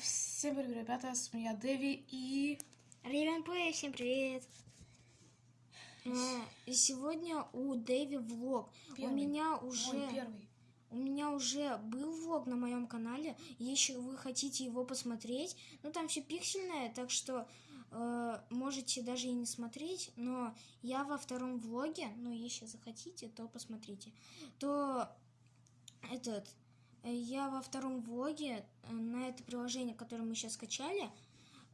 Всем привет, ребята, с меня Дэви и... Рейвен Плей, всем привет! А, и Сегодня у Дэви влог. Первый. У меня уже первый. у меня уже был влог на моем канале. Если вы хотите его посмотреть, ну там все пиксельное, так что э, можете даже и не смотреть. Но я во втором влоге, ну если захотите, то посмотрите. То этот э, я во втором влоге э, на это приложение, которое мы сейчас скачали,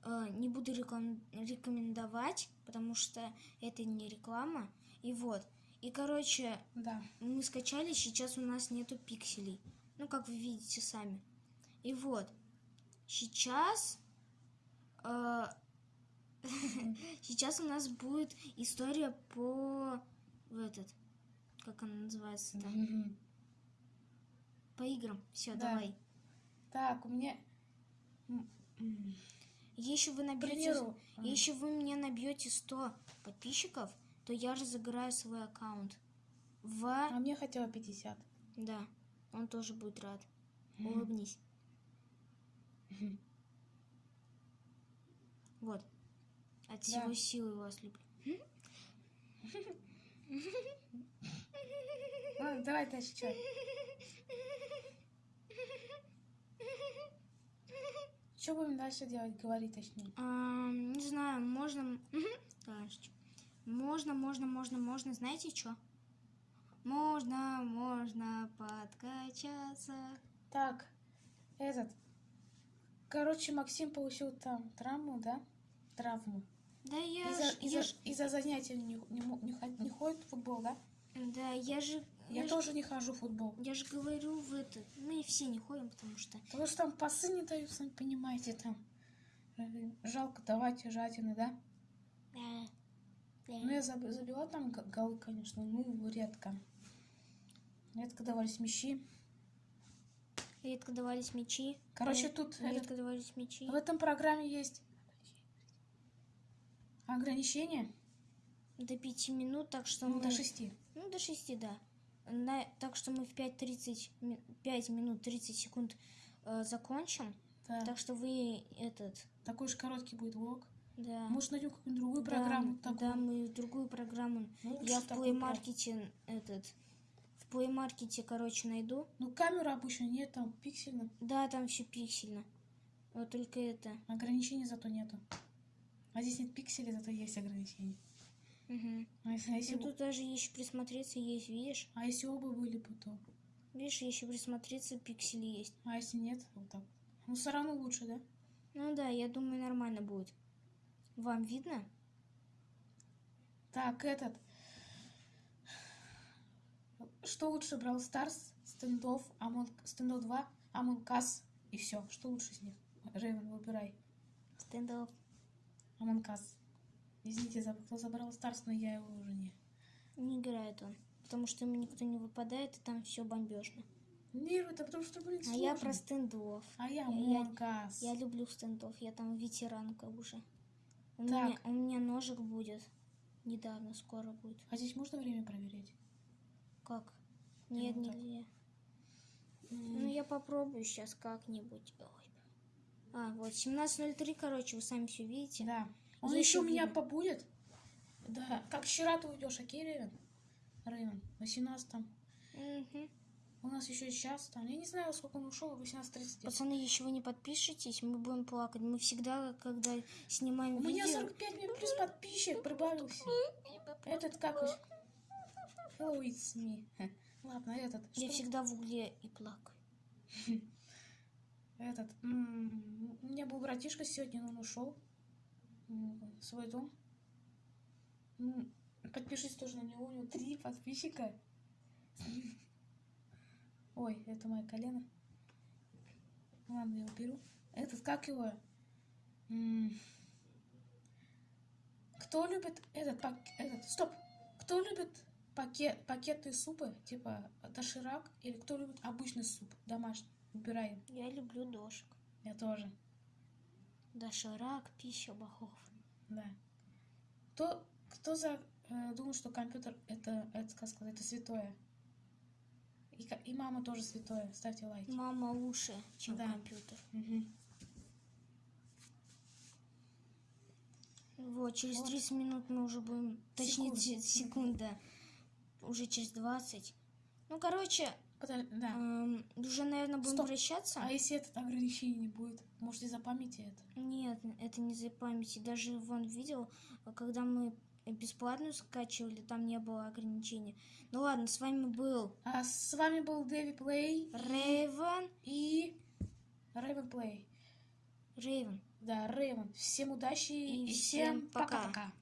э, не буду реклам- рекомендовать, потому что это не реклама. И вот. И короче, Да. мы скачали, сейчас у нас нету пикселей. Ну, как вы видите сами. И вот. Сейчас... э, Сейчас у нас будет история по... В этот... Как она называется там? Мгм. По играм. Все, Да. давай. Так, у меня... Если вы набьете... примеру, м, Если вы мне набьете 100 подписчиков, то я разыграю свой аккаунт. В... а мне хотела 50. Да, он тоже будет рад. Улыбнись. Вот. От Да. всего силы вас люблю. Давай дальше, что? Что будем дальше делать, говорить точнее? А, не знаю, можно... Дальше. Можно, можно, можно, можно. Знаете что? Можно, можно подкачаться. Так, этот... Короче, Максим получил там травму, да? Травму. Да я Из-за ж... я из-за- занятий не, не, не не ходит в футбол, да? Да, я же... Я ж- тоже не хожу в футбол. Я же говорю в это... Мы все не ходим, потому что... Потому что там пасы не дают, сами понимаете, там. Жалко давать жадины, да? Да. Ну, я заб- забила там голы, конечно, ну, редко. Редко давались мячи. Редко давались мячи. Короче, Ред- тут Редко этот- давались мячи. в этом программе есть ограничение До пяти минут, так что ну, мы... до шести. Ну, до 6, да. На... Так что мы в 5.30, ми- 5 минут 30 секунд э, закончим. Да. Так что вы этот, Такой же короткий будет влог. да. Может, найдем какую-нибудь другую Да, программу. Да, такую. мы другую программу. Ну, Я в Play. Market этот, в Play Market, короче, найду. Ну, камеры обычно нет, там пиксельно. Да, там все пиксельно. Вот только это. Ограничений зато нету. А здесь нет пикселей, зато есть ограничения. Мгм. А если, а если, Ну, тут даже если присмотреться есть, видишь? а если оба были бы, то... Видишь, если присмотреться, пиксели есть. А если нет, вот так. Ну, все равно лучше, да? Ну да, я думаю, нормально будет. Вам видно? Так, этот... Что лучше, Brawl Stars, стендов, Among... стендов 2, Among Us и все. Что лучше из них? Рейвен, выбирай. Стендов. Among Us. Извините, за- кто забрал Stars, но я его уже не... Не играет он. Потому что ему никто не выпадает, и там все бомбежно. Не, это потому что, блин, А я сложно. про стендов. А я я- Among Us. Я люблю стендов, я там ветеранка уже. У Так. меня, у меня ножик будет. Недавно, скоро будет. А здесь можно время проверять? Как? Нет, вот так. нельзя. Ну, я попробую сейчас как-нибудь. Ой. А, вот, 17.03, короче, вы сами все видите. Да. Он Если еще у меня побудет. Да. Как вчера ты уйдешь, окей, Рейвен? Рейвен, 18 там. Мгм. У нас еще сейчас там. Я не знаю, сколько он ушел, 18.30. Пацаны, если вы не подпишетесь, мы будем плакать. Мы всегда, когда снимаем У меня видео... 45 минут плюс подписчик прибавился. Этот как? Hello, it's me. Ладно, этот. Я что? всегда в угле и плакаю. Этот. У меня был братишка сегодня, но он ушел свой дом. Подпишись тоже на него, у него три подписчика. Ой, это мое колено. Ладно, я уберу. Этот, как его? Кто любит этот, пак- этот, стоп, кто любит пакет, пакетные супы, типа доширак, или кто любит обычный суп, домашний? Выбираем. Я люблю дошек. Я тоже. Доширак, пища богов. Да. Кто, кто за, э, думал, что компьютер это, это, сказка, это святое? И, и мама тоже святое. Ставьте лайк. Мама лучше, чем да. компьютер. Угу. Вот, через вот. 30 минут мы уже будем, точнее, секунда, уже через 20. Ну, короче, Подо- Да. эм, уже, наверное, будем Стоп. прощаться. А если этот ограничений не будет? Может, из-за памяти это? Нет, это не за памяти. Даже вон видел, когда мы бесплатную скачивали, там не было ограничений. Ну ладно, с вами был А с вами был Дэви Плей Рейвен. и Рэйвен Плей. Рейвен. Да, Рэйвен. Всем удачи И и, всем всем пока. пока-пока.